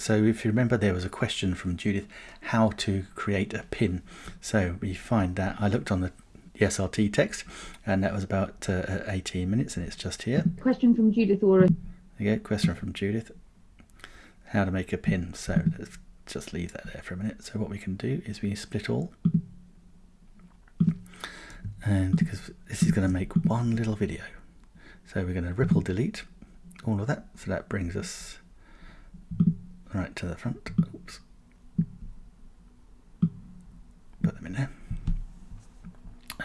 So if you remember, there was a question from Judith, how to create a pin. So we find that I looked on the SRT text, and that was about uh, 18 minutes, and it's just here. Question from Judith Ora. There go, question from Judith. How to make a pin. So let's just leave that there for a minute. So what we can do is we split all. And because this is going to make one little video. So we're going to ripple delete all of that. So that brings us right to the front. Oops. Put them in there.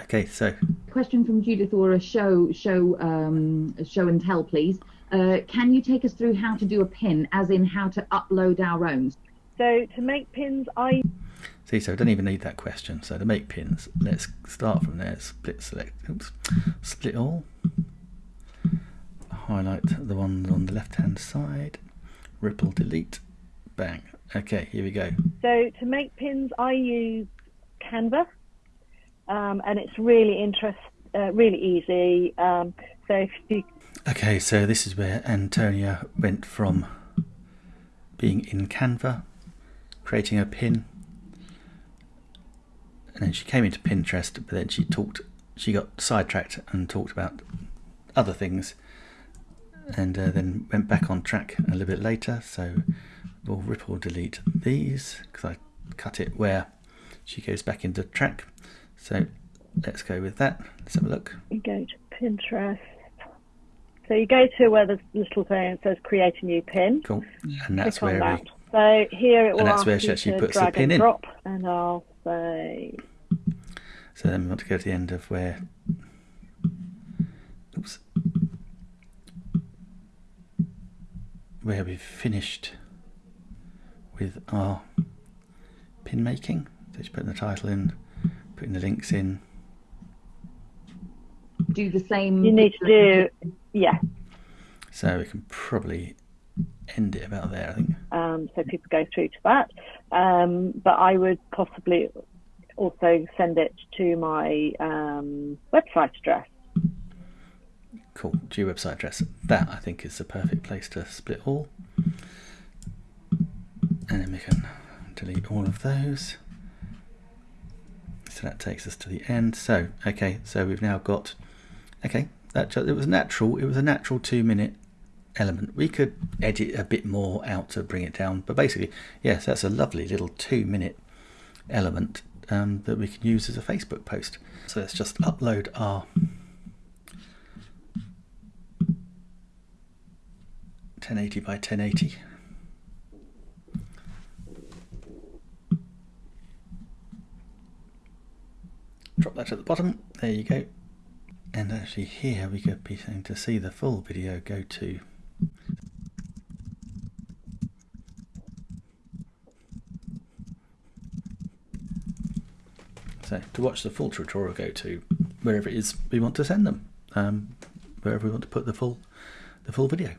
Okay, so question from Judith Ora. Show, show, um, show and tell, please. Uh, can you take us through how to do a pin, as in how to upload our own? So to make pins, I see. So I don't even need that question. So to make pins, let's start from there. Split select. Oops. Split all. Highlight the ones on the left-hand side. Ripple delete. Bang. Okay, here we go. So to make pins, I use Canva, um, and it's really interest, uh, really easy. Um, so if you Okay, so this is where Antonia went from being in Canva, creating a pin, and then she came into Pinterest, but then she talked, she got sidetracked and talked about other things, and uh, then went back on track a little bit later. So we'll ripple delete these because I cut it where she goes back into track. So let's go with that. Let's have a look. You go to Pinterest. So you go to where the little thing that says create a new pin. Cool. And that's where that. we, So here it will and that's ask where she actually to puts the pin and in. drop, and I'll say So then we want to go to the end of where, oops, where we've finished with our pin making. So just putting the title in, putting the links in. Do the same. you need to do yeah. So we can probably end it about there, I think. Um, so people go through to that. Um, but I would possibly also send it to my um, website address. Cool. Your website address. That I think is the perfect place to split all. And then we can delete all of those. So that takes us to the end. So, okay, so we've now got, okay, that ju- it was natural. It was a natural two minute element. We could edit a bit more out to bring it down, but basically, yes, that's a lovely little two minute element um, that we can use as a Facebook post. So let's just upload our 1080 by 1080. Drop that at the bottom. There you go. And actually here we could be saying to see the full video go to So to watch the full tutorial go to wherever it is we want to send them, um, wherever we want to put the full the full video.